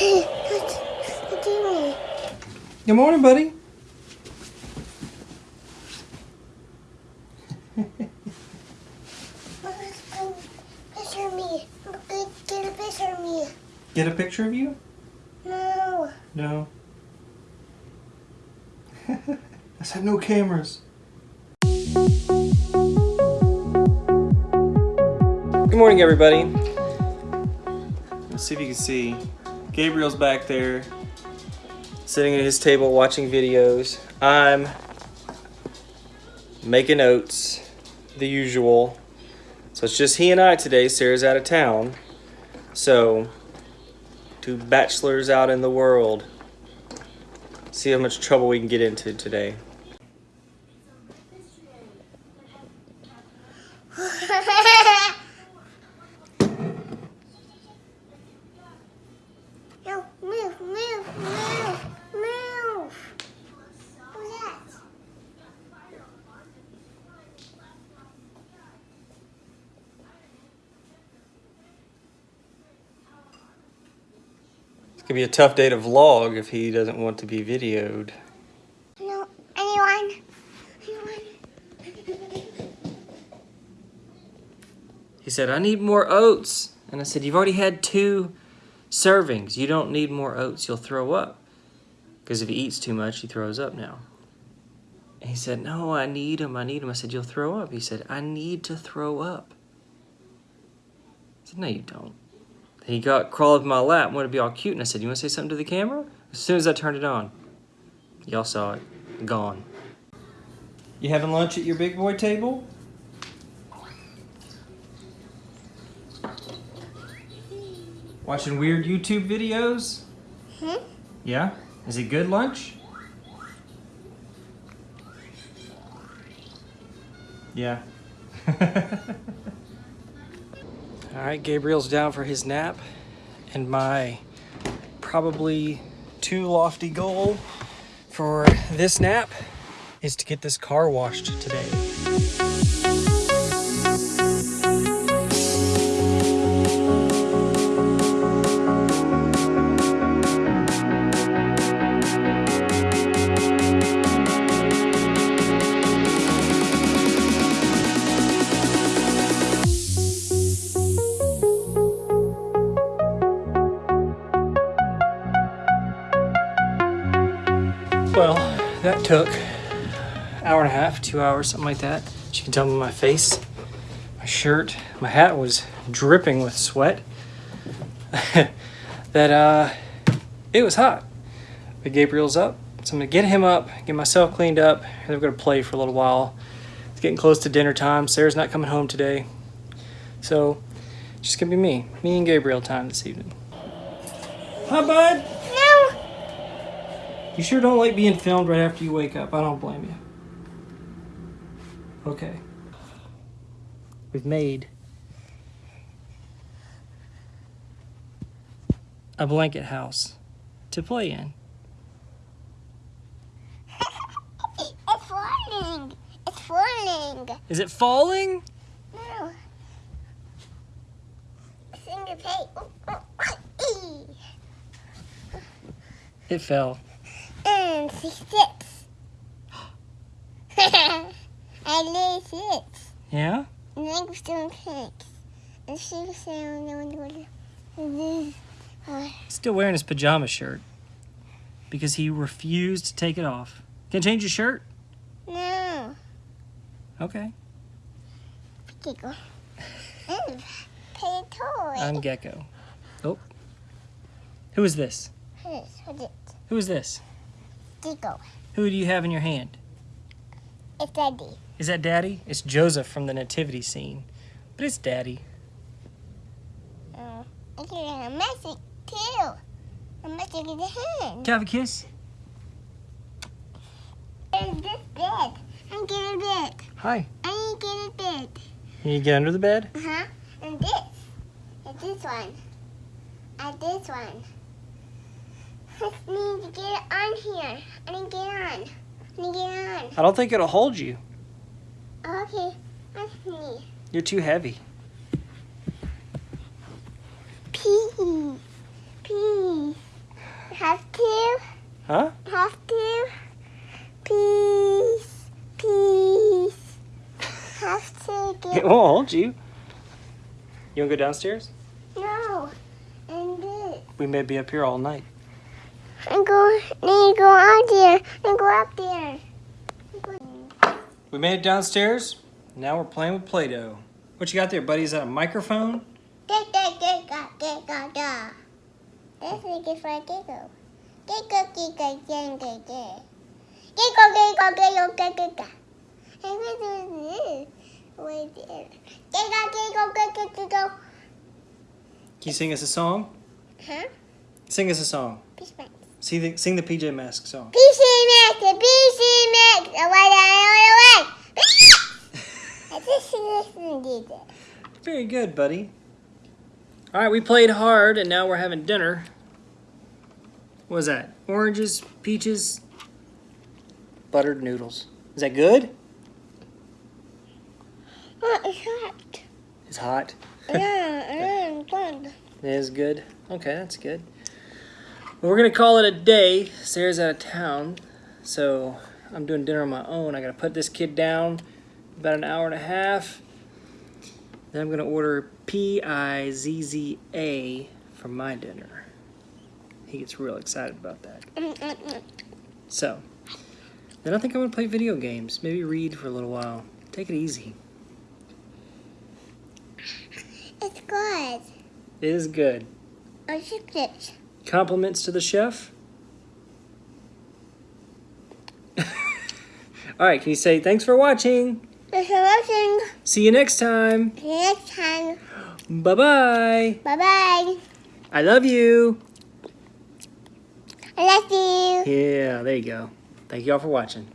What you mean? Good morning, buddy. Picture me. Get, get a picture of me. Get a picture of you? No. No. I said no cameras. Good morning, everybody. Let's see if you can see. Gabriel's back there, sitting at his table watching videos. I'm making notes, the usual. So it's just he and I today. Sarah's out of town. So, two bachelors out in the world. See how much trouble we can get into today. Gonna be a tough day to vlog if he doesn't want to be videoed. No, anyone? Anyone? He said, I need more oats. And I said, You've already had two servings. You don't need more oats. You'll throw up. Because if he eats too much, he throws up now. And he said, No, I need them. I need them. I said, You'll throw up. He said, I need to throw up. I said, No, you don't. He got crawled up in my lap and wanted to be all cute. And I said, You want to say something to the camera? As soon as I turned it on, y'all saw it. Gone. You having lunch at your big boy table? Watching weird YouTube videos? Hmm? Yeah? Is it good lunch? Yeah. All right, Gabriel's down for his nap, and my probably too lofty goal for this nap is to get this car washed today. Well, that took hour and a half, two hours, something like that. As you can tell by my face, my shirt, my hat was dripping with sweat. that uh, it was hot. But Gabriel's up, so I'm gonna get him up, get myself cleaned up, and we're gonna play for a little while. It's getting close to dinner time. Sarah's not coming home today, so it's just gonna be me, me and Gabriel time this evening. Hi, bud. No. You sure don't like being filmed right after you wake up. I don't blame you. Okay. We've made a blanket house to play in. It's falling. It's falling. Is it falling? No. Finger pay. It fell. Sits. I lay sits. Yeah? And I was doing pics. And she was saying, no one would. And then, uh, Still wearing his pajama shirt because he refused to take it off. Can I change your shirt? no. Okay. Giggle. And pay a toy. I'm Gecko. Oh. Who is this? Who's it? Who is this? Who do you have in your hand? It's Daddy. Is that Daddy? It's Joseph from the nativity scene. But it's Daddy. Uh, I get a message too. A message in the hand. Can I have a kiss? And this bed. I'm getting a bed. Hi. I need to get a bed. Can you get under the bed? Uh huh. And this. And this one. And this one. I need to get it on here. I need to get on. I need to get on. I don't think it'll hold you. Oh, okay. that's me. You're too heavy. Pee. Pee. Have to? Huh? Have to? Peace. Peace. Have to get... It won't hold you. You want to go downstairs? No. And this. We may be up here all night. Go, then go out there. And go up there. We made it downstairs. Now we're playing with Play-Doh. What you got there, buddy? Is that a microphone? That's it's for giggle. Giggle, giggle, giggle, giggle. Giggle, giggle, giggle, giggle, giggle. And what is this? What is it? Giggle, giggle, giggle, giggle. Can you sing us a song? Huh? Sing us a song. Peace. Sing the, sing the PJ Masks song. PC Max, the PC Max, the one I know the way. I just listened to it. Very good, buddy. All right, we played hard, and now we're having dinner. What was that? Oranges, peaches, buttered noodles. Is that good? Oh, it's hot. It's hot. Yeah, it's good. It is good. Okay, that's good. We're gonna call it a day. Sarah's out of town, so I'm doing dinner on my own. I gotta put this kid down about an hour and a half. Then I'm gonna order P I Z Z A for my dinner. He gets real excited about that. So, then I think I'm gonna play video games. Maybe read for a little while. Take it easy. It's good. It is good. I it. Compliments to the chef. All right, can you say thanks for watching? Thanks for watching. See you next time. See you next time. Bye bye. Bye bye. I love you. I love you. Yeah, there you go. Thank you all for watching.